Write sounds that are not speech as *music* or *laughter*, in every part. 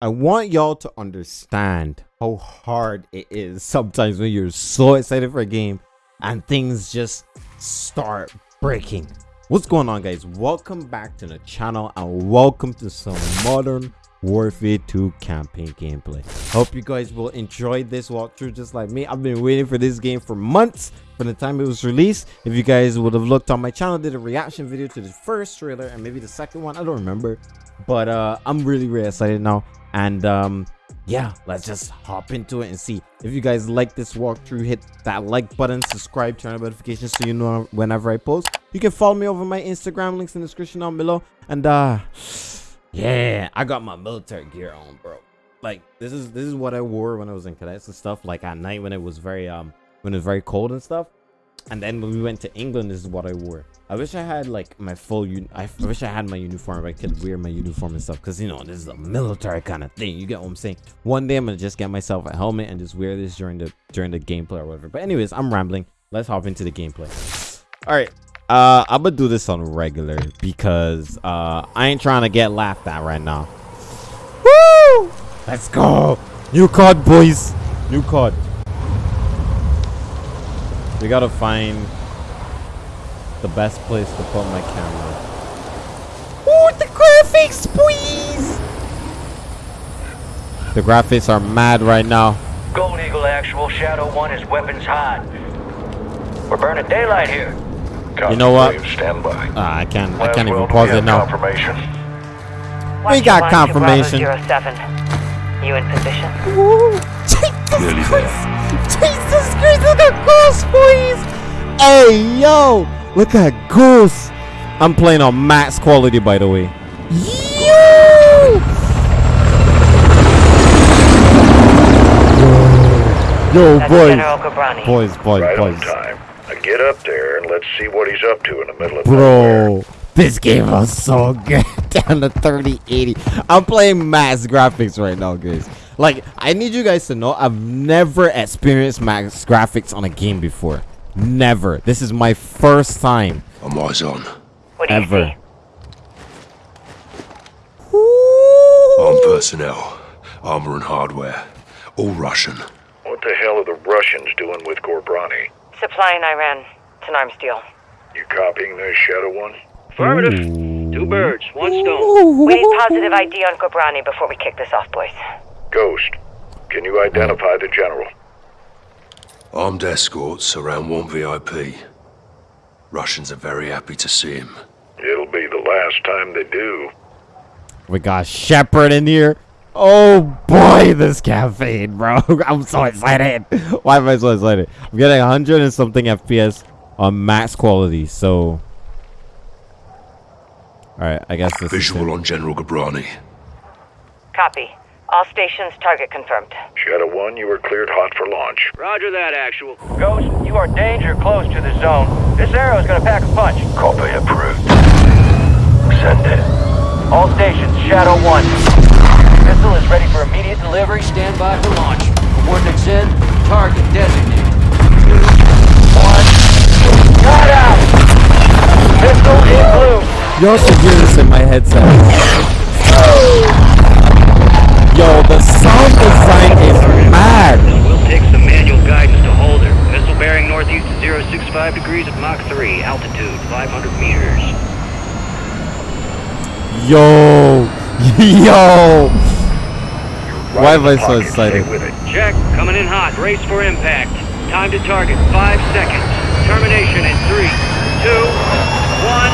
I want y'all to understand how hard it is sometimes when you're so excited for a game and things just start breaking. What's going on guys? Welcome back to the channel and welcome to some modern Warfare 2 campaign gameplay. Hope you guys will enjoy this walkthrough just like me. I've been waiting for this game for months from the time it was released. If you guys would have looked on my channel, did a reaction video to the first trailer and maybe the second one. I don't remember. But uh, I'm really, really excited now and um yeah let's just hop into it and see. If you guys like this walkthrough hit that like button subscribe turn on notifications so you know whenever i post. You can follow me over my instagram links in the description down below. And uh yeah i got my military gear on bro. Like this is this is what i wore when i was in cadets and stuff like at night when it was very um when it was very cold and stuff and then when we went to england this is what i wore I wish I had like my full un I wish I had my uniform. I could wear my uniform and stuff because you know this is a military kind of thing. You get what I'm saying? One day I'm gonna just get myself a helmet and just wear this during the during the gameplay or whatever. But anyways, I'm rambling. Let's hop into the gameplay. All right. Uh, I'm gonna do this on regular because uh I ain't trying to get laughed at right now. Woo! Let's go. New card, boys. New card. We gotta find the best place to put my camera. Oh, the graphics, please! The graphics are mad right now. Gold Eagle actual Shadow 1 is weapons hot. We're burning daylight here. You know what? Stand by. Uh, I can't. I can't even pause it now. Confirmation. We got confirmation. Zero seven. You in position? Ooh, Jesus *laughs* Christ! Jesus Christ! Look at Ghost, please! Hey, yo! Look at Goose. I'm playing on max quality, by the way. Yo! Yo, boys. Boys, boys, right boys. on time. Now get up there and let's see what he's up to in the middle of Bro, this game was so *laughs* good. Down to 3080. I'm playing max graphics right now, guys. Like, I need you guys to know I've never experienced max graphics on a game before. Never. This is my first time. I'm eyes on. What do Ever. see? Armed personnel, armor and hardware, all Russian. What the hell are the Russians doing with Ghorbrani? Supplying Iran. It's an arms deal. You copying this, Shadow One? Affirmative. Two birds, one stone. We need positive ID on Ghorbrani before we kick this off, boys. Ghost, can you identify the general? Armed escorts around one VIP. Russians are very happy to see him. It'll be the last time they do. We got Shepherd in here. Oh boy, this caffeine, bro. *laughs* I'm so excited. Why am I so excited? I'm getting 100 and something FPS on max quality, so. Alright, I guess this Visual is on General Ghorbrani. Copy. All stations target confirmed. Shadow 1, you are cleared hot for launch. Roger that, actual. Ghost, you are danger close to the zone. This arrow is gonna pack a punch. Copy approved. Send it. All stations, Shadow 1. Missile is ready for immediate delivery. Stand by for launch. Coordinates in. Target designated. One. Got out! Missile in blue. Y'all should hear this in my headset. Oh. Yo, the sound design is mad. We'll take some manual guidance to hold her. Missile bearing northeast at 065 degrees at Mach 3, altitude 500 meters. Yo, *laughs* yo. Why am I so excited? Stay with it. Check, coming in hot. Brace for impact. Time to target, five seconds. Termination in three, two, one.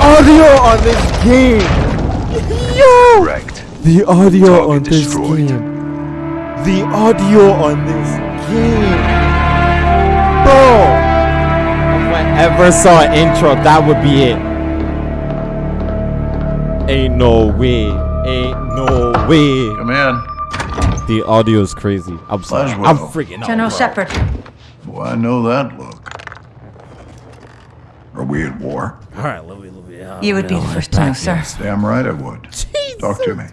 Audio on this game. Yo, Correct. the audio Target on this destroyed. game. The audio on this game. Bro. If I ever saw an intro, that would be it. Ain't no way. Ain't no way. Come in. The audio is crazy. I'm sorry. I'm freaking out. General. Shepherd. Well, I know that look. Are we at war? All right, let me, let me. uh, You would be the first to know, sir. Damn right I would. Talk to me.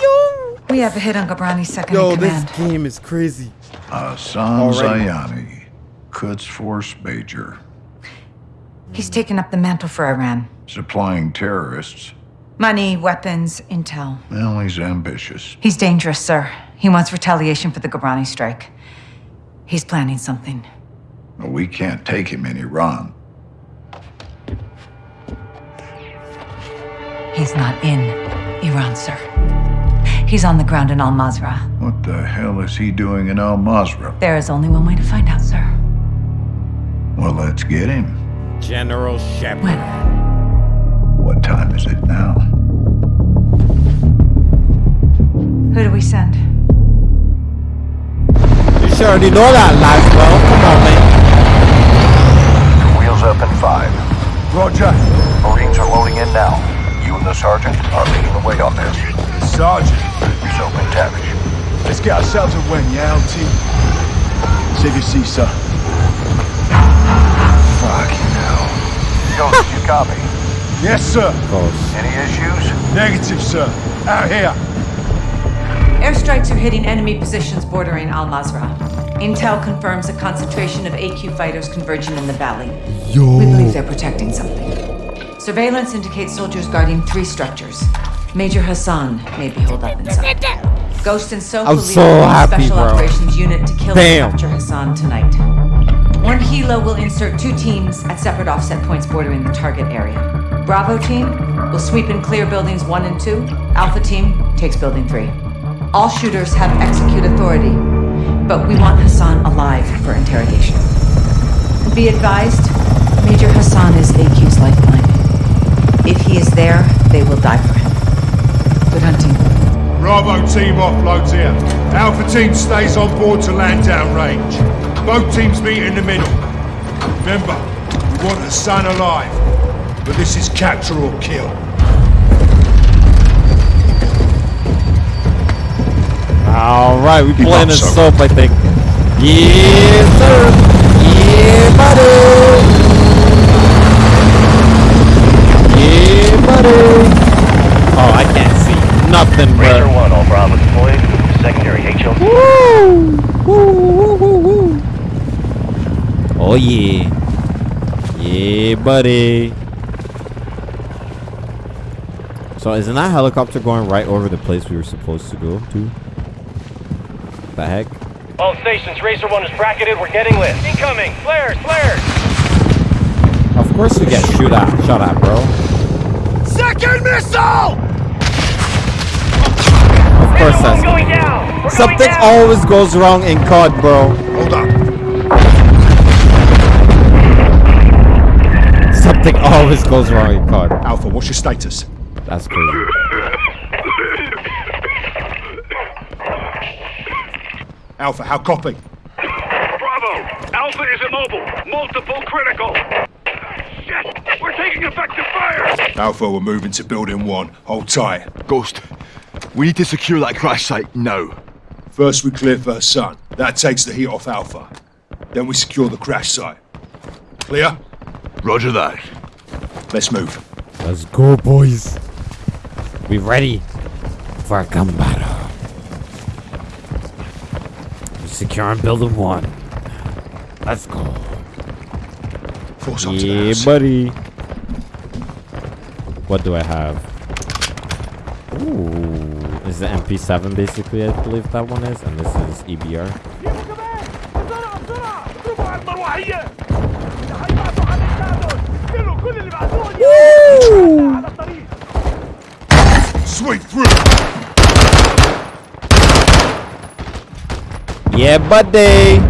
Yo, We have a hit on Ghorbrani's second yo, in this command. game is crazy. Uh, Already. Hassan Zyani, Quds Force Major. He's taken up the mantle for Iran. Supplying terrorists. Money, weapons, intel. Well, he's ambitious. He's dangerous, sir. He wants retaliation for the Ghorbrani strike. He's planning something. Well, we can't take him in Iran. He's not in Iran, sir. He's on the ground in Al-Mazrah. What the hell is he doing in Al-Mazrah? There is only one way to find out, sir. Well, let's get him. General Shepherd. When? What time is it now? Who do we send? You sure already know that, Laswell. Come on, man. Let's get ourselves a win, yeah, LT? team? Save your seat, sir. Fucking hell. Ghost, you copy? Yes, sir. Close. Any issues? Negative, sir. Out here. Airstrikes are hitting enemy positions bordering Al Mazrah. Intel confirms a concentration of AQ fighters converging in the valley. Yo. We believe they're protecting something. Surveillance indicates soldiers guarding three structures. Major Hassan may be holed up inside. Ghost and Soap I'm so happy, special bro. operations unit to kill Damn. and capture Hassan tonight. One helo will insert two teams at separate offset points bordering the target area. Bravo team will sweep and clear buildings one and two. Alpha team takes building three. All shooters have execute authority, but we want Hassan alive for interrogation. Be advised, Major Hassan is AQ's lifeline. If he is there, they will die for him. Good hunting. Bravo team offloads here. Alpha team stays on board to land down range. Both teams meet in the middle. Remember, we want Hassan alive. But this is capture or kill. All right, we Keep playing up, a soap, I think. Yes, sir. Yeah, buddy. Yeah, buddy. Oh, I can't see nothing, Razor bro. 1, all Bravo deployed. Secondary HL. Woo! Woo, woo, woo, woo. Oh yeah. Yeah, buddy. So isn't that helicopter going right over the place we were supposed to go to? The heck? All stations, Racer 1 is bracketed. We're getting lit. Incoming! Flares! Flares! Of course we get shoot at, shot at, bro. Second missile! Of course that's going down! We're something always goes wrong in COD, bro. Hold up. Something always goes wrong in COD. Alpha, what's your status? That's crazy. Alpha, how copy? Bravo! Alpha is immobile. Multiple critical. Shit! We're taking effective fire! Alpha, we're moving to building one. Hold tight. Ghost, we need to secure that crash site now. First we clear First Hassan. That takes the heat off Alpha. Then we secure the crash site. Clear? Roger that. Let's move. Let's go, boys. We're ready for a gun battle. We're securing building one. Let's go. Force onto the Yeah, buddy. What do I have? Ooh, is the MP7 basically? I believe that one is, and this is EBR. Sweep through! Yeah, buddy.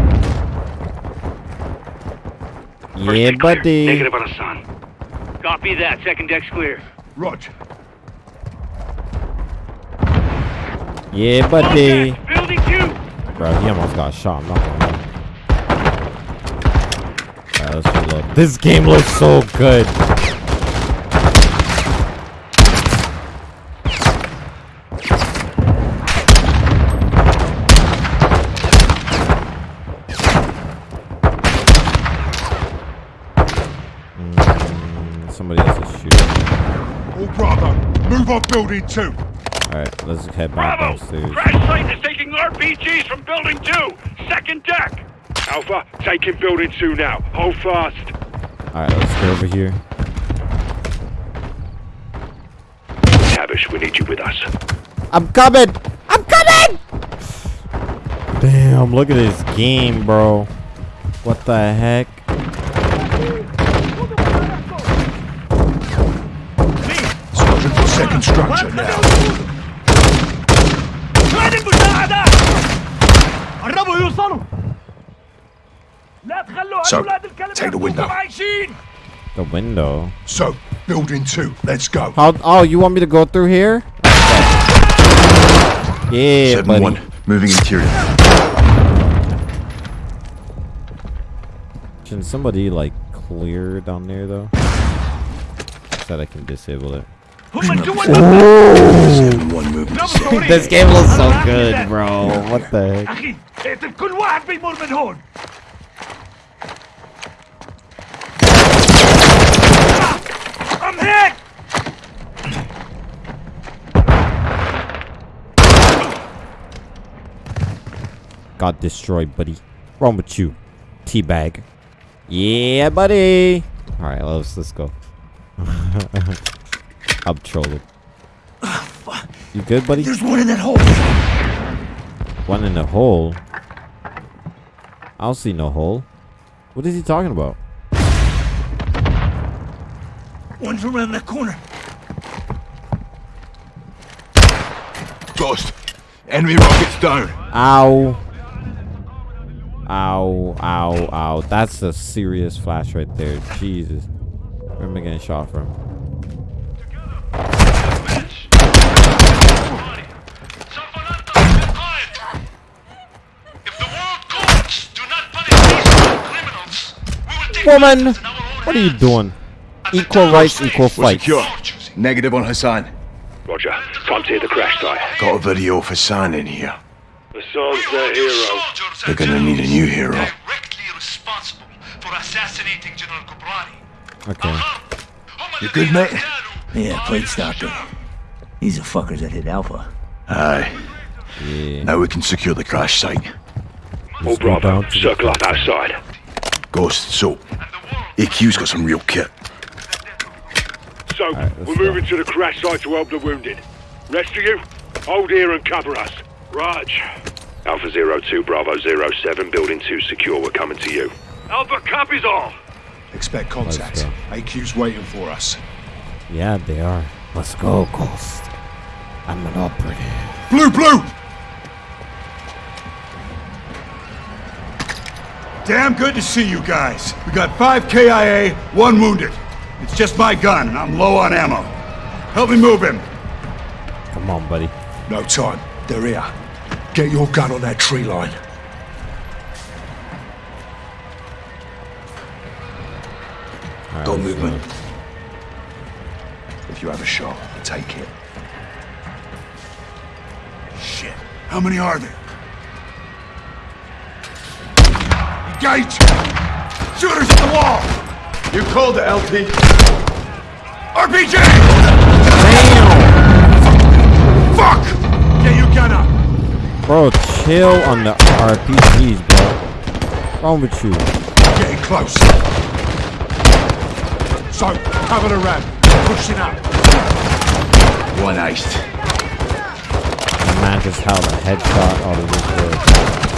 Yeah, buddy. Negative on Hassan. Copy that. Second deck's clear. Roger. Yeah, buddy. Building 2! Bro, he almost got shot. I'm not gonna lie. Alright, let's reload. This game looks so good. Mm, somebody else is shooting. All Bravo, move on building two. Alright, let's head back Bravo! downstairs. Crash site is taking RPGs from building 2! Second deck! Alpha, taking building 2 now. Hold fast. Alright, let's go over here. Tavish, we need you with us. I'm coming! I'm coming! Damn, look at this game, bro. What the heck? Sergeant for second structure now. So, take the window. The window. So, building two. Let's go. How? Oh, you want me to go through here? Yeah, buddy. 7-1, moving interior. Can somebody like clear down there though? So that I can disable it. 7-1, moving this game looks so good, bro. What the heck? Medic! Got destroyed, buddy. Wrong with you, teabag. Yeah, buddy. All right, let's let's go. *laughs* I'm trolling. Uh, you good, buddy? There's one in that hole. One in the hole. I don't see no hole. What is he talking about? One's around that corner. Ghost. Enemy rockets down. Ow. Ow, ow, ow. That's a serious flash right there. Jesus. Where am I getting shot from? Woman! What are you doing? Equal rights, equal We're fights. secure. Negative on Hassan. Roger. Time to hit the crash site. Got a video for San in here. Hassan's their hero. They're gonna need a new hero. Directly responsible for assassinating General Ghorbrani. Okay. Uh-huh. You good, mate? Yeah, plate stopper. These are fuckers that hit Alpha. Aye. Yeah. Now we can secure the crash site. All Let's go Bravo. down to Circle up outside. Ghost, so AQ's got some real kit. So, let's we're go. moving to the crash site to help the wounded. Rest of you, hold here and cover us. Raj. Alpha Zero Two Bravo Zero Seven, Building 2 secure. We're coming to you. Alpha copies all. Expect contact. go. AQ's waiting for us. Yeah, they are. Let's go, Ghost. I'm an operative. Blue, blue! Damn good to see you guys. We got five KIA, one wounded. It's just my gun, and I'm low on ammo. Help me move him. Come on, buddy. No time. They're here. Get your gun on that tree line. Right, movement. go. If you have a shot, take it. Shit. How many are there? Engage! Shooters at the wall! You called the LP. RPG! Damn! Fuck! Get your gun up! Uh. Bro, chill on the RPGs, bro. Wrong with you? Getting close. So, cover the ramp. Pushing up. One iced. The man just held a headshot out of this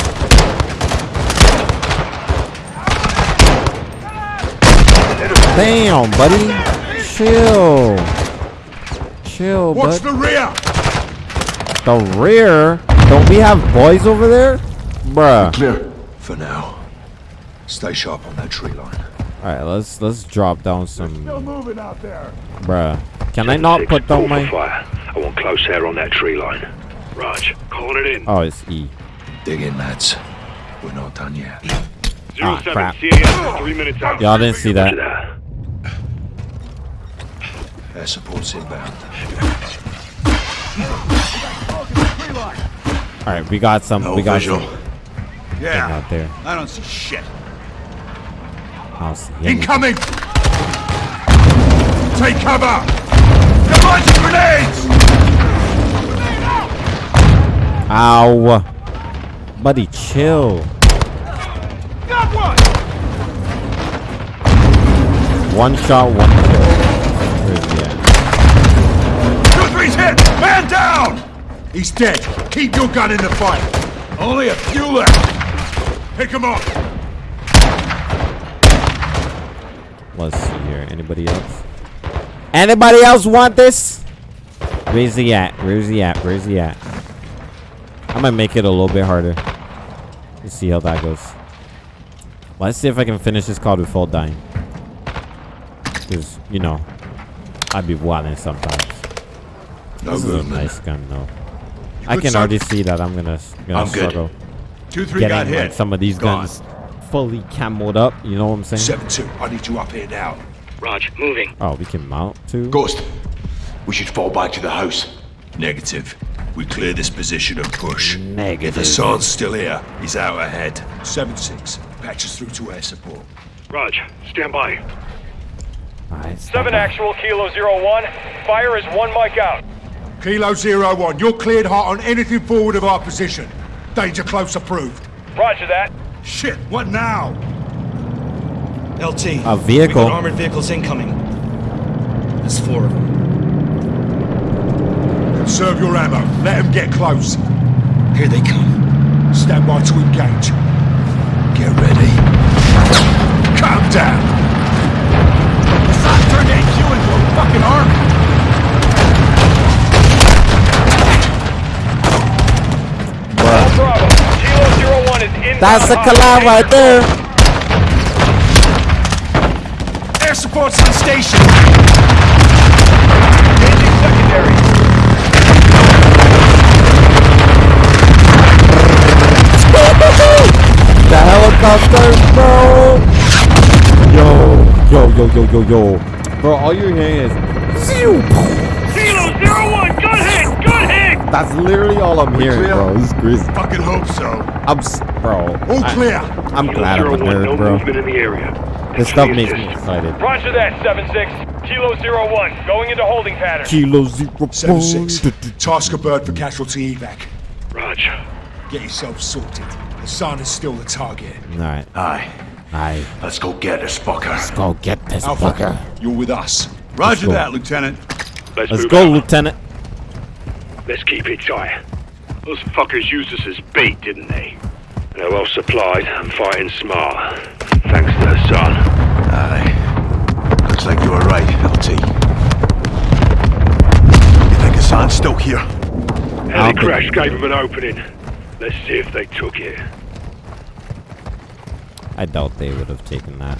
Damn, buddy. Chill. Chill, Watch bud. the rear! The rear? Don't we have boys over there? Bruh. Clear. For now. Stay sharp on that tree line. Alright, let's let's drop down some Still moving out there. bruh. Can I not put down my fire. I want close air on that tree line. Raj, calling it in. Oh it's E. Dig in, lads. We're not done yet. Zero ah, seven, crap. CAS, three minutes out. Y'all didn't see that. Air support's inbound. Alright, we got some No we got visual. some Yeah. out there. I don't see shit. I don't see anything. Incoming! Take cover! They're launching grenades! Ow. Buddy, chill. Got one! one shot, one kill. Where's he at? Two, three's hit! Man down! He's dead. Keep your gun in the fight. Only a few left. Pick him up. Let's see here. Anybody else? Anybody else want this? Where's he at? Where's he at? Where's he at? I'm gonna make it a little bit harder. Let's see how that goes. Let's see if I can finish this call before dying. Cause you know, I'd be wilding sometimes. No this is a movement. nice gun though. I can already see that I'm gonna, gonna I'm good. struggle Two, three got getting hit. like some of these Gone. guns fully camoed up. You know what I'm saying? Seven two. I need you up here now. Raj, moving. Oh, we can mount too. Ghost, we should fall back to the house. Negative. We clear this position and push. Negative. If Negative. Hassan's still here, he's out ahead. Seven six. Patch us through to air support. Raj, stand by. Alright, Seven actual, Kilo Zero One. Fire is one mic out. Kilo Zero One, you're cleared hot on anything forward of our position. Danger close approved. Roger that. Shit, what now? LT. A vehicle. We got armored vehicles incoming. There's four of them. Conserve your ammo. Let them get close. Here they come. Stand by to engage. Get ready. Calm down. Hassan turned HQ into a fucking army. That's the collab right there. Air support's on station. Engaging secondary. The helicopter, bro. Yo, yo, yo, yo, yo, yo. Bro, all you're hearing is. That's literally all I'm hearing, bro. This is crazy. Fucking hope so. I'm, bro. All I- clear. I'm Kilo glad I'm a Zero One, no bro. movement in the area. This stuff makes me excited. Roger that. Seven Six. Kilo Zero One. Going into holding pattern. Kilo zero Seven one. six. Task a bird for casualty evac. Roger. Get yourself sorted. Hassan is still the target. All right, Aye, aye. let's go get this fucker. Let's Go get this Alpha, fucker. you're with us. Roger that, Lieutenant. let's, Let's go, out. Lieutenant. Let's keep it tight. Those fuckers used us as bait, didn't they? They're well supplied and fighting smart. Thanks to their son. Aye. Looks like you were right, LT. You think Hassan's still here? I'll Heli crash gave them an opening. Let's see if they took it. I doubt they would have taken that.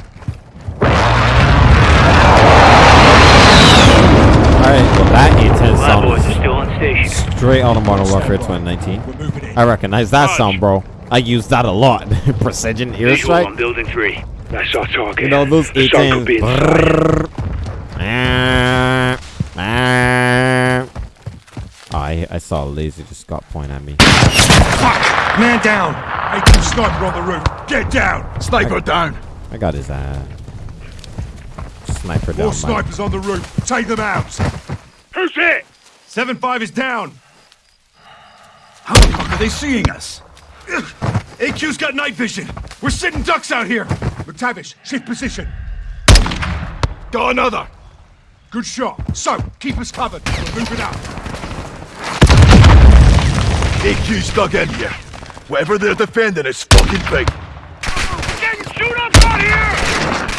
Alright, well that A10 Lab boys are on station. straight out of Modern Warfare 2019. We're moving in. I recognize that sound, bro. I use that a lot. *laughs* Precision Visual on airstrike. building three. That's our target. You know, those the sun could be A10s. inside. Oh, I, I saw a laser just got point at me. Man down. A2 sniper on the roof. Get down. Sniper down. I got his ass. Sniper down. More Mike. snipers on the roof. Take them out. Who's it? Seven five is down. How the fuck are they seeing us? AQ's got night vision. We're sitting ducks out here. MacTavish, shift position. Got another. Good shot. So, keep us covered. We're moving up. AQ's dug in here. Whatever they're defending is fucking big. Getting shoot up out here!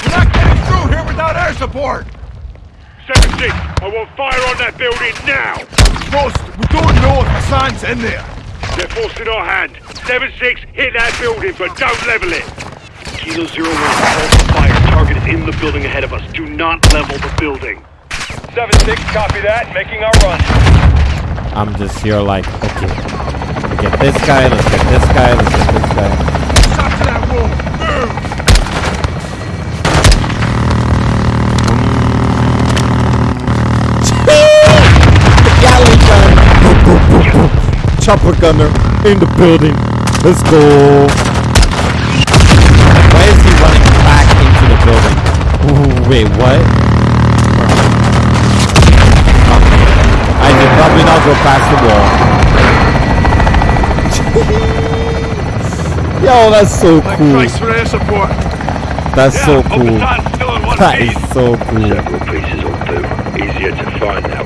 We're not getting through here without air support. Seven six. I want fire on that building now. Frost, we don't know if Hassan's in there. They're forcing our hand. Seven six. Hit that building, but don't level it. Kilo zero one. Call for fire. Target is in the building ahead of us. Do not level the building. Seven Six. Copy that. Making our run. I'm just here like, okay. Let's get this guy, let's get this guy, let's get this guy. Chopper gunner in the building. Let's go. Why is he running back into the building? Ooh, wait, what? I did probably not go past the wall. *laughs* Yo, that's so cool. Christ for air support. That's so cool. Hassan's still in one that is so cool. Several pieces on boot. Easier to find that way.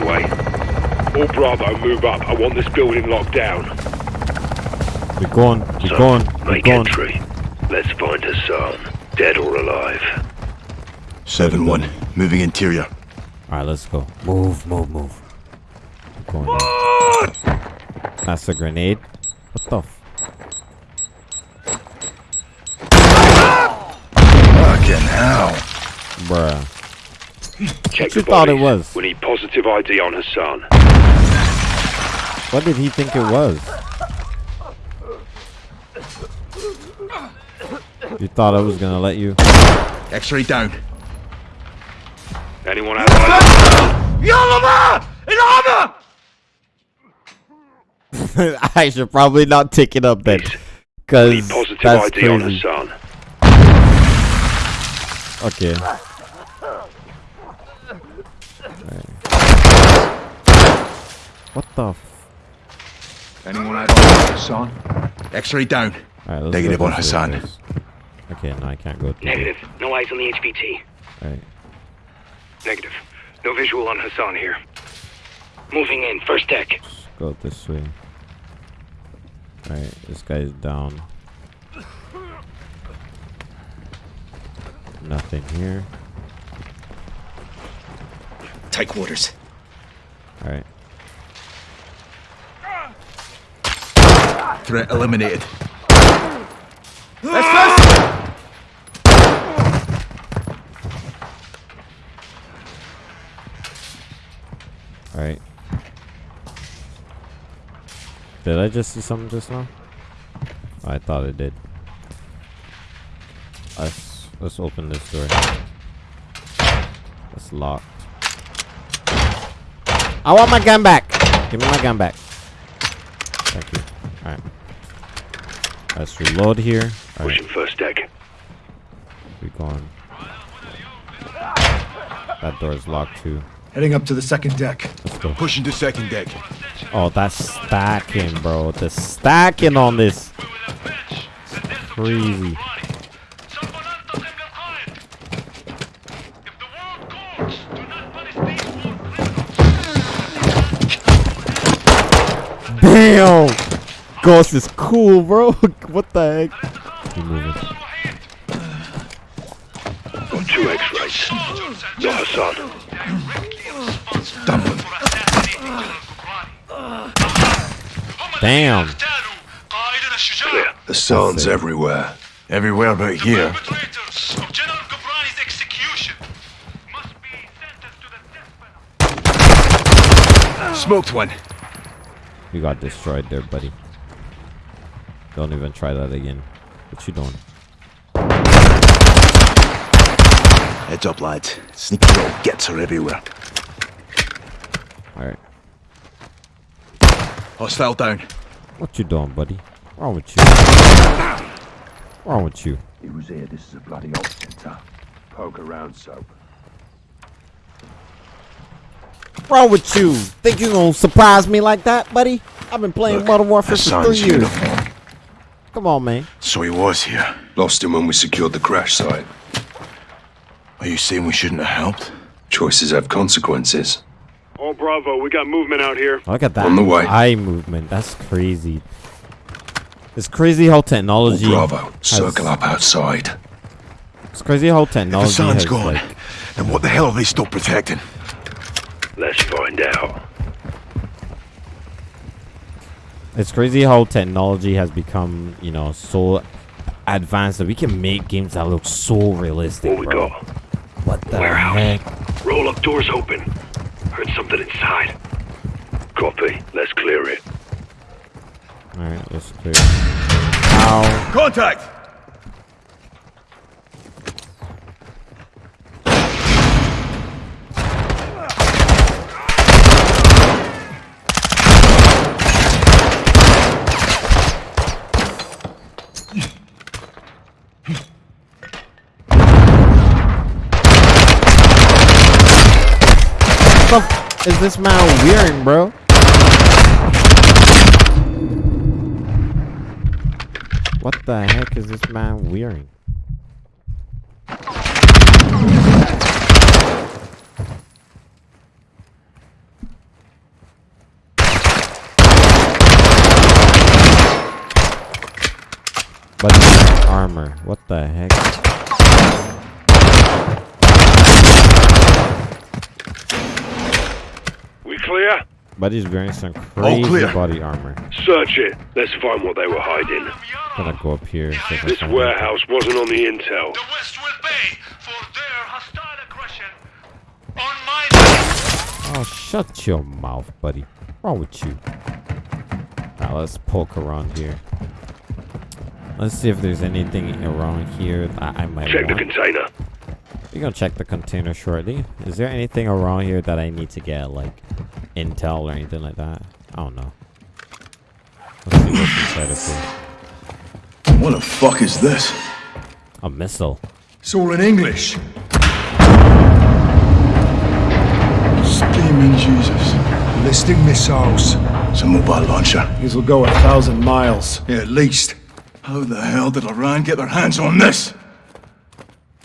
All Bravo, move up. I want this building locked down. We're going. We're So, going. We're make going. entry. Let's find Hassan. Dead or alive. 7-1. Moving interior. All right, let's go. Move, move, move. We're going. That's a grenade. What the? F- Fucking hell. Bruh. Check What the thought it was? We need positive ID on Hassan. What did he think it was? You thought I was gonna let you? X-ray down. Anyone *laughs* outside? *laughs* I should probably not take it up then, Need cause positive that's ID on crazy. Hassan. Okay. What the? F- Anyone out on Hassan? X-ray down. All right, let's Negative on Hassan. first. Okay, no, I can't go. Through. Negative. No eyes on the HVT. All right. Negative. No visual on Hassan here. Moving in. First deck. Let's go this way. Alright, this guy's down. Nothing here. Take quarters. Alright. Threat eliminated. Alright. Did I just see something just now? Oh, I thought it did. Let's let's open this door. It's locked. I want my gun back. Give me my gun back. Thank you. Alright. Let's reload here. Alright, Pushing first deck. We gone. That door is locked too. Heading up to the second deck. Let's go. Pushing to second deck. Oh, that's stacking, bro. The stacking on this. Crazy. Ghost is cool, bro. *laughs* what the heck? Keep moving. Got two X-rays. Not Hassan. Dump him. Damn. Clear. Hassan's everywhere. Everywhere but here. Smoked one. You got destroyed there, buddy. Don't even try that again. What you doing? Heads up, lads. Sneaky little gets are everywhere. Alright. Hostile down. What you doing, buddy? Wrong with you? Wrong with you? He was here. This is a bloody op center. Poke around, soap. Wrong with you? Think you gonna surprise me like that, buddy? I've been playing Look, Modern Warfare for Hassan's three years. uniform. Come on, man. So he was here. Lost him when we secured the crash site. Are you saying we shouldn't have helped? Choices have consequences. All Bravo, we got movement out here. Look at that On the way. eye movement. That's crazy. It's crazy how All technology. Oh, bravo, has- circle up outside. It's crazy how If technology the sun's has gone, like. then what the hell are they still protecting? Let's find out. It's crazy how technology has become, you know, so advanced that we can make games that look so realistic. What we bro. got? What the Warehouse. heck? Roll up doors open. Heard something inside. Copy. Let's clear it. All right, let's clear. Ow. Contact! the f is this man wearing, bro? What the heck is this man wearing? But armor. What the heck? Buddy's wearing some oh, crazy clear. body armor. Search it. Let's find what they were hiding. Gonna go up here. see This find warehouse wasn't on the intel. The West will pay for their hostile aggression on my Oh, shut your mouth, buddy. What's wrong with you? Now let's poke around here. Let's see if there's anything around here that I might Check the container. We're gonna check the container shortly. Is there anything around here that I need to get, like intel or anything like that? I don't know. Let's see what's inside of here. What the fuck is this? A missile. It's all in English. Steaming Jesus. Ballistic missiles. It's a mobile launcher. These will go a thousand miles. Yeah, at least. How the hell did Iran get their hands on this?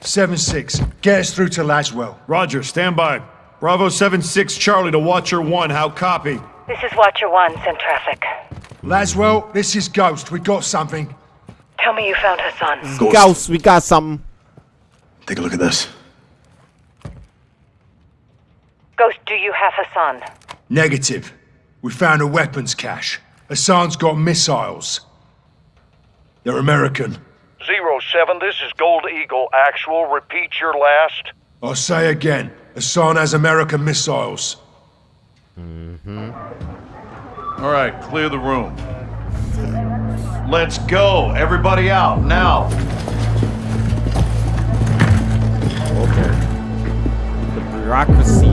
7-6. Get us through to Laswell. Roger, stand by. Bravo 7-6 Charlie to Watcher 1. How copy? This is Watcher 1, send traffic. Laswell, this is Ghost. We got something. Tell me you found Hassan. Ghost. Gauss, we got something. Take a look at this. Ghost, do you have Hassan? Negative. We found a weapons cache. Hassan's got missiles. They're American. Zero seven, this is Gold Eagle. Actual, repeat your last. I'll say again. Hassan has American missiles. Mm-hmm. All right, clear the room. Let's go. Everybody out now. Okay. The bureaucracy.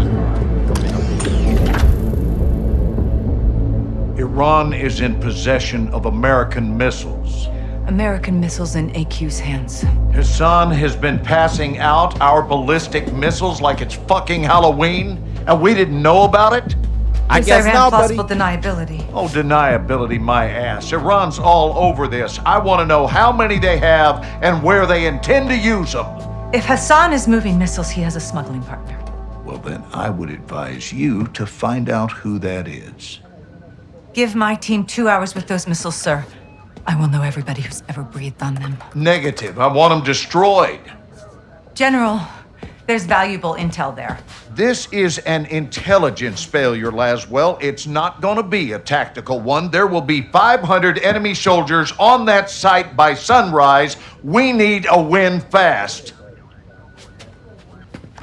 Iran is in possession of American missiles. American missiles in AQ's hands. Hassan has been passing out our ballistic missiles like it's fucking Halloween, and we didn't know about it? I guess Iran not, buddy. plausible deniability. Oh, deniability, my ass. Iran's all over this. I want to know how many they have and where they intend to use them. If Hassan is moving missiles, he has a smuggling partner. Well, then I would advise you to find out who that is. Give my team two hours with those missiles, sir. I will know everybody who's ever breathed on them. Negative. I want them destroyed. General, there's valuable intel there. This is an intelligence failure, Laswell. It's not going to be a tactical one. There will be 500 enemy soldiers on that site by sunrise. We need a win fast.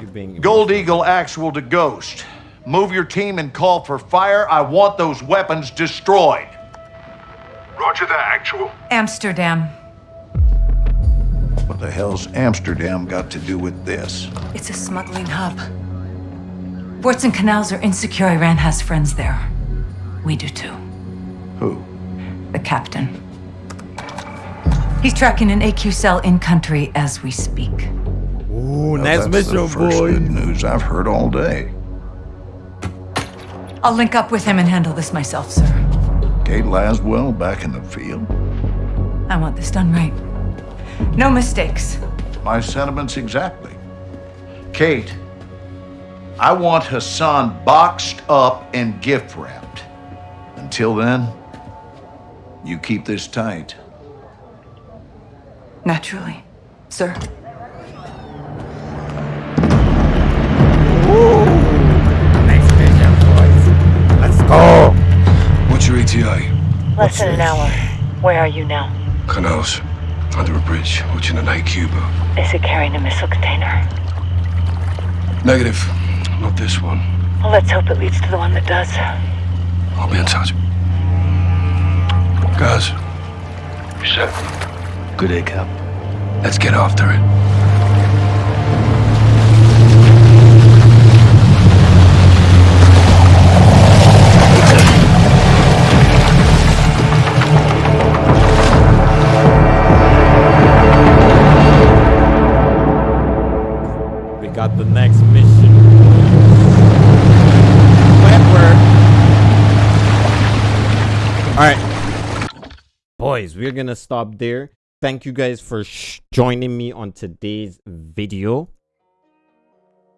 You being Gold Eagle actual to Ghost. Move your team and call for fire. I want those weapons destroyed. Roger that, actual. Amsterdam. What the hell's Amsterdam got to do with this? It's a smuggling hub. Ports and canals are insecure. Iran has friends there. We do too. Who? The captain. He's tracking an AQ cell in country as we speak. Ooh, Well, next that's the mission, first boy. good news I've heard all day. I'll link up with him and handle this myself, sir. Kate Laswell back in the field. I want this done right. No mistakes. My sentiments exactly. Kate, I want Hassan boxed up and gift wrapped. Until then, you keep this tight. Naturally, sir. What's your ETA? Less than an hour. Where are you now? Canals. Under a bridge, watching an Cuba. Is it carrying a missile container? Negative. Not this one. Well, let's hope it leads to the one that does. I'll be in touch. Guys. You set? Good day, Cap. Let's get after it. We're gonna stop there. Thank you guys for joining me on today's video.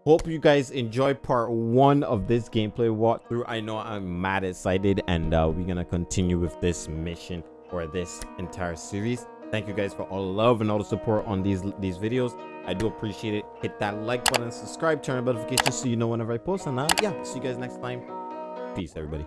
Hope you guys enjoy part one of this gameplay walkthrough. I know I'm mad excited, and uh, we're gonna continue with this mission or this entire series. Thank you guys for all the love and all the support on these these videos. I do appreciate it. Hit that like button, subscribe, turn on notifications so you know whenever I post. And uh, yeah, see you guys next time. Peace, everybody.